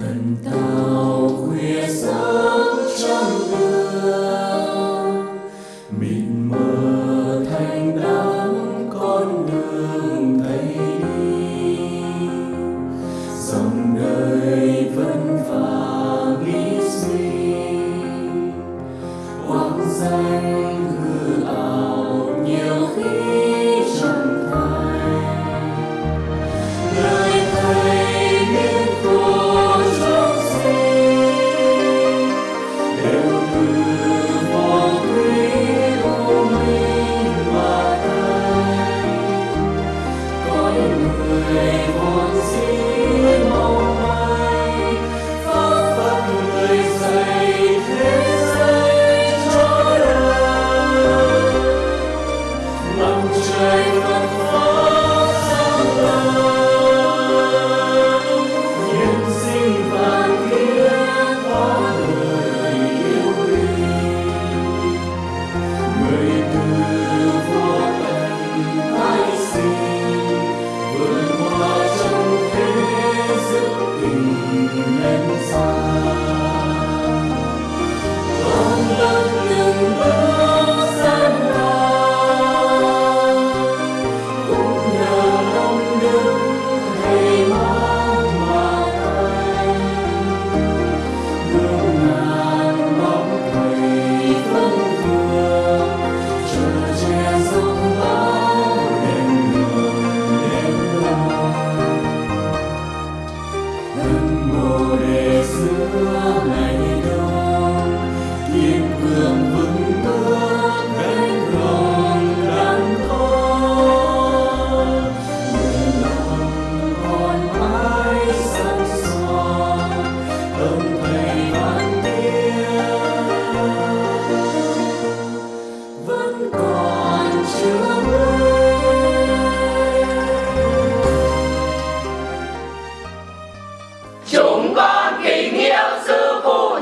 tần tao khuya sớm trong đường mịt mờ thành đám con đường thấy đi. Dòng đời vẫn và nghĩ suy quang danh hương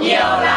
you Yoga.